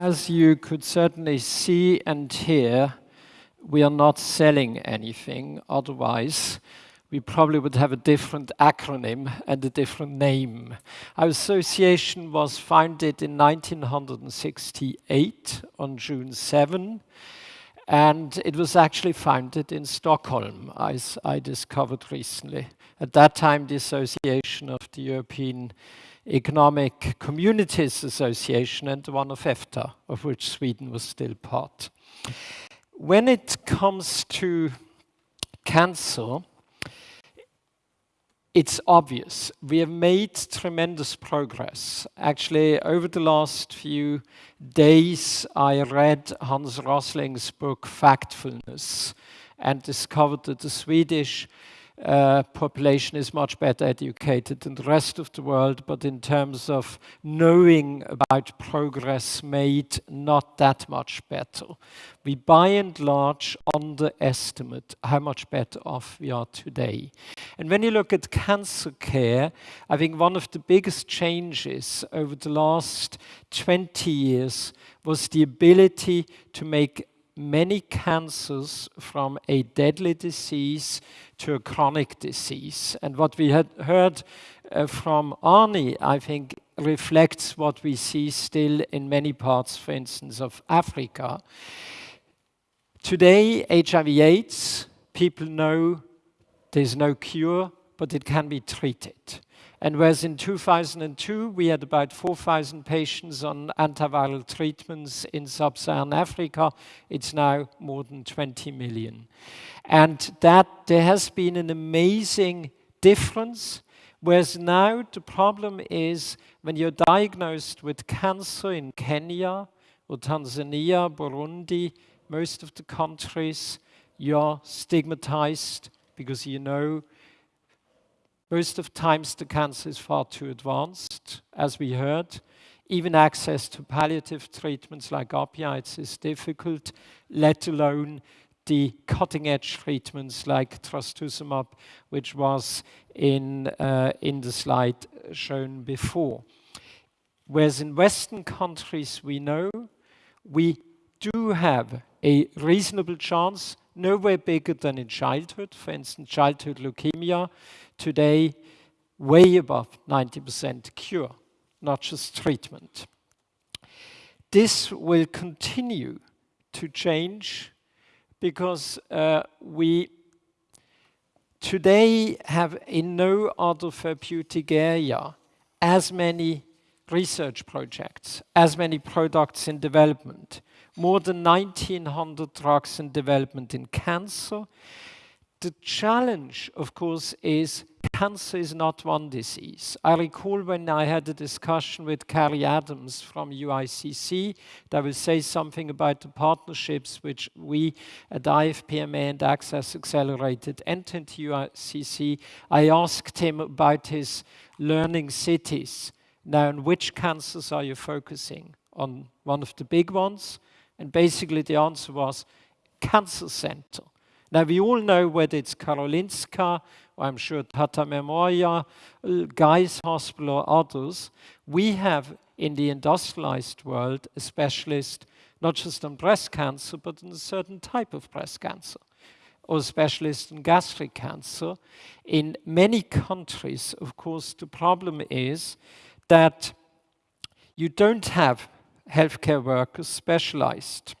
As you could certainly see and hear, we are not selling anything. Otherwise, we probably would have a different acronym and a different name. Our association was founded in 1968 on June 7, and it was actually founded in Stockholm, as I discovered recently. At that time, the Association of the European Economic Communities Association and the one of EFTA, of which Sweden was still part. When it comes to cancer, it's obvious. We have made tremendous progress. Actually, over the last few days, I read Hans Rosling's book, Factfulness, and discovered that the Swedish uh, population is much better educated than the rest of the world, but in terms of knowing about progress made, not that much better. We by and large underestimate how much better off we are today. And when you look at cancer care, I think one of the biggest changes over the last 20 years was the ability to make many cancers from a deadly disease to a chronic disease. And what we had heard uh, from Arnie, I think, reflects what we see still in many parts, for instance, of Africa. Today, HIV AIDS, people know there's no cure, but it can be treated. And whereas in 2002 we had about 4,000 patients on antiviral treatments in sub-Saharan Africa, it's now more than 20 million. And that there has been an amazing difference, whereas now the problem is when you're diagnosed with cancer in Kenya or Tanzania, Burundi, most of the countries, you're stigmatized because you know most of times the cancer is far too advanced, as we heard. Even access to palliative treatments like opioids is difficult, let alone the cutting-edge treatments like trastuzumab, which was in, uh, in the slide shown before. Whereas in Western countries, we know we do have a reasonable chance, nowhere bigger than in childhood, for instance, childhood leukemia, today way above 90% cure, not just treatment. This will continue to change because uh, we today have in no other therapeutic area as many research projects, as many products in development, more than 1900 drugs in development in cancer, the challenge, of course, is cancer is not one disease. I recall when I had a discussion with Cary Adams from UICC that will say something about the partnerships which we at IFPMA and Access Accelerated entered into UICC. I asked him about his learning cities. Now, on which cancers are you focusing? On one of the big ones? And basically the answer was cancer center. Now, we all know whether it's Karolinska, or I'm sure Tata Memorial, uh, Guy's Hospital, or others, we have in the industrialized world a specialist not just on breast cancer, but in a certain type of breast cancer, or a specialist in gastric cancer. In many countries, of course, the problem is that you don't have healthcare workers specialized.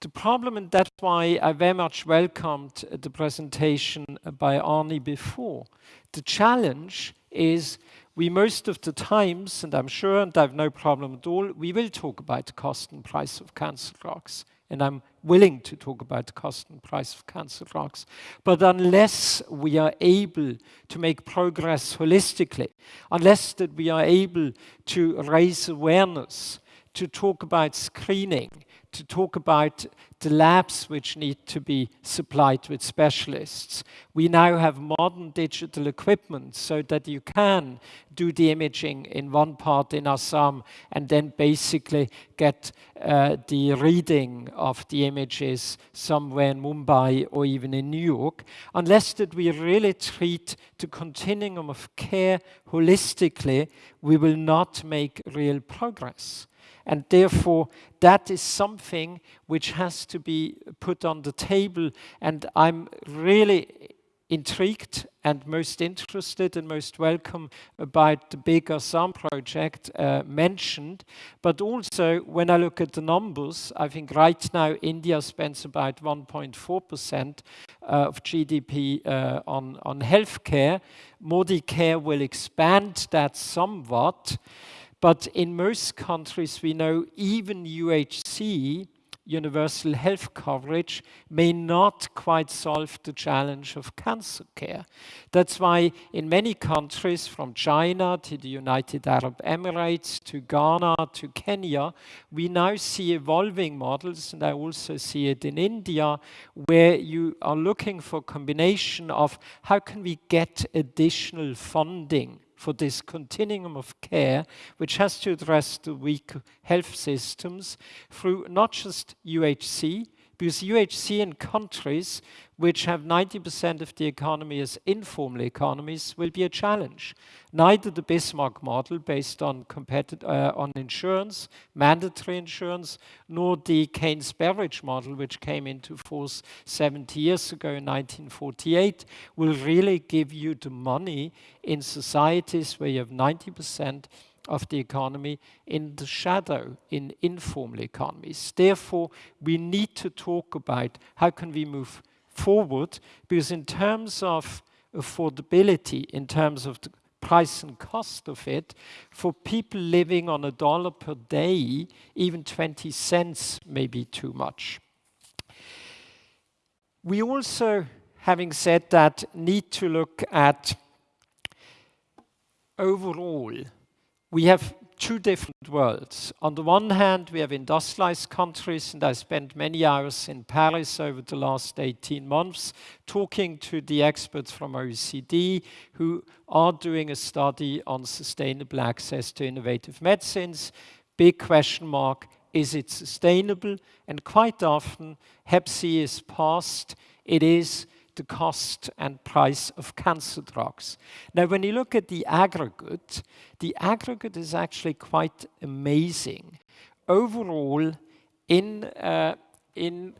The problem, and that's why I very much welcomed the presentation by Arnie before, the challenge is we most of the times, and I'm sure, and I have no problem at all, we will talk about the cost and price of cancer drugs. And I'm willing to talk about the cost and price of cancer drugs. But unless we are able to make progress holistically, unless that we are able to raise awareness, to talk about screening, to talk about the labs which need to be supplied with specialists. We now have modern digital equipment so that you can do the imaging in one part in Assam and then basically get uh, the reading of the images somewhere in Mumbai or even in New York, unless that we really treat the continuum of care holistically, we will not make real progress. And therefore, that is something which has to be put on the table. And I'm really intrigued and most interested and most welcome about the big Assam project uh, mentioned. But also, when I look at the numbers, I think right now India spends about 1.4% uh, of GDP uh, on, on healthcare. Modi Care will expand that somewhat. But in most countries, we know even UHC universal health coverage may not quite solve the challenge of cancer care. That's why in many countries, from China to the United Arab Emirates to Ghana to Kenya, we now see evolving models, and I also see it in India, where you are looking for a combination of how can we get additional funding for this continuum of care, which has to address the weak health systems through not just UHC, because UHC in countries which have 90% of the economy as informal economies will be a challenge. Neither the Bismarck model based on, uh, on insurance, mandatory insurance, nor the Keynes-Beveridge model, which came into force 70 years ago in 1948, will really give you the money in societies where you have 90% of the economy in the shadow in informal economies. Therefore, we need to talk about how can we move forward, because in terms of affordability, in terms of the price and cost of it, for people living on a dollar per day, even 20 cents may be too much. We also, having said that, need to look at overall we have two different worlds. On the one hand, we have industrialized countries, and I spent many hours in Paris over the last 18 months talking to the experts from OECD who are doing a study on sustainable access to innovative medicines. Big question mark, is it sustainable? And quite often, Hep C is passed. It is the cost and price of cancer drugs. Now, when you look at the aggregate, the aggregate is actually quite amazing. Overall, in, uh, in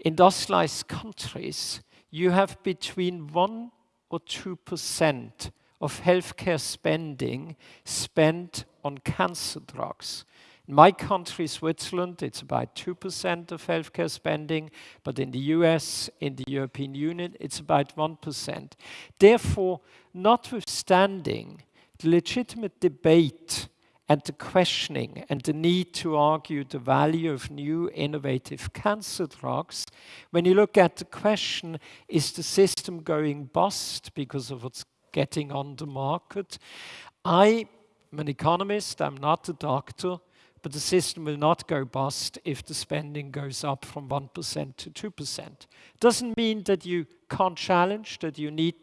industrialized countries, you have between 1 or 2% of healthcare spending spent on cancer drugs. In my country, Switzerland, it's about 2% of healthcare spending, but in the US, in the European Union, it's about 1%. Therefore, notwithstanding the legitimate debate and the questioning and the need to argue the value of new innovative cancer drugs, when you look at the question, is the system going bust because of what's getting on the market? I am an economist, I'm not a doctor, but the system will not go bust if the spending goes up from 1% to 2%. Doesn't mean that you can't challenge, that you need,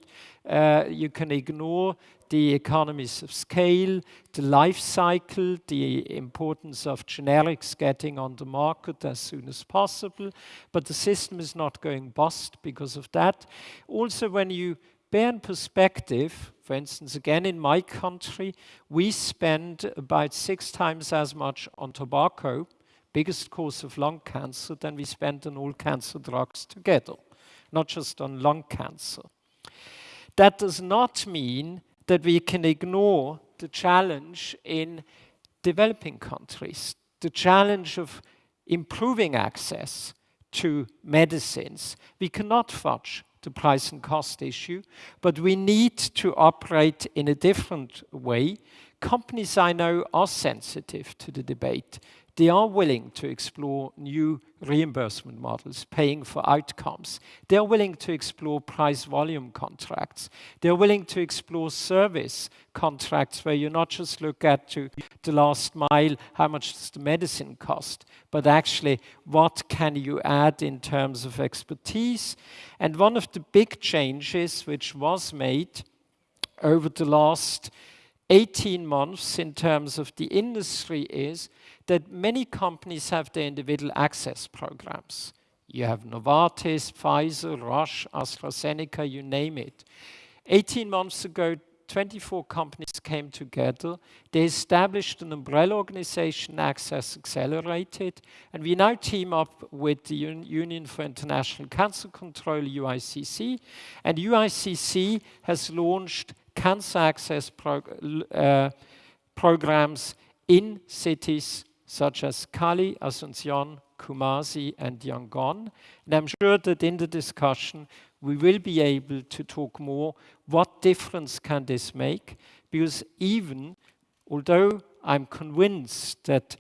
uh, you can ignore the economies of scale, the life cycle, the importance of generics getting on the market as soon as possible, but the system is not going bust because of that. Also, when you bear in perspective, for instance, again in my country, we spend about six times as much on tobacco, biggest cause of lung cancer, than we spend on all cancer drugs together, not just on lung cancer. That does not mean that we can ignore the challenge in developing countries, the challenge of improving access to medicines. We cannot fudge the price and cost issue, but we need to operate in a different way. Companies I know are sensitive to the debate. They are willing to explore new reimbursement models, paying for outcomes. They're willing to explore price volume contracts. They're willing to explore service contracts where you not just look at to the last mile, how much does the medicine cost, but actually what can you add in terms of expertise. And one of the big changes which was made over the last 18 months in terms of the industry is that many companies have their individual access programs. You have Novartis, Pfizer, Roche, AstraZeneca, you name it. 18 months ago, 24 companies came together. They established an umbrella organization, Access Accelerated, and we now team up with the Un Union for International Cancer Control, UICC, and UICC has launched cancer access prog uh, programs in cities such as Cali, Asunción, Kumasi, and Yangon. And I'm sure that in the discussion, we will be able to talk more what difference can this make, because even although I'm convinced that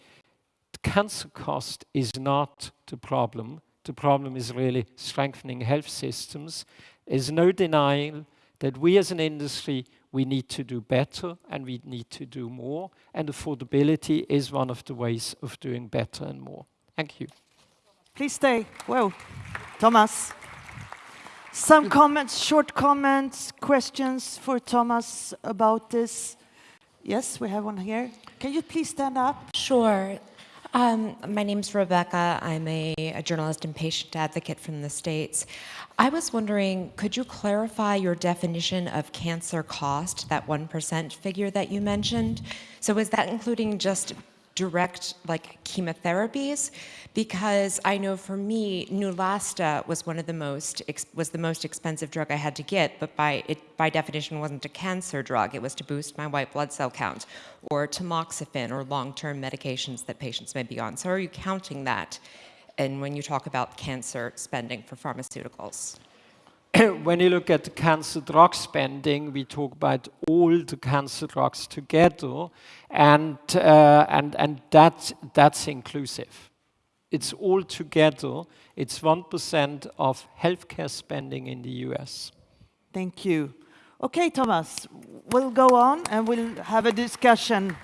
cancer cost is not the problem, the problem is really strengthening health systems, there's no denying that we as an industry, we need to do better and we need to do more, and affordability is one of the ways of doing better and more. Thank you. Please stay. Well, Thomas. Some comments, short comments, questions for Thomas about this? Yes, we have one here. Can you please stand up? Sure. Um, my name's Rebecca. I'm a, a, journalist and patient advocate from the States. I was wondering, could you clarify your definition of cancer cost, that 1% figure that you mentioned? So is that including just direct like chemotherapies because I know for me Neulasta was one of the most was the most expensive drug I had to get but by it by definition wasn't a cancer drug. It was to boost my white blood cell count or tamoxifen or long-term medications that patients may be on. So are you counting that and when you talk about cancer spending for pharmaceuticals when you look at the cancer drug spending, we talk about all the cancer drugs together, and uh, and and that that's inclusive. It's all together. It's one percent of healthcare spending in the U.S. Thank you. Okay, Thomas, we'll go on and we'll have a discussion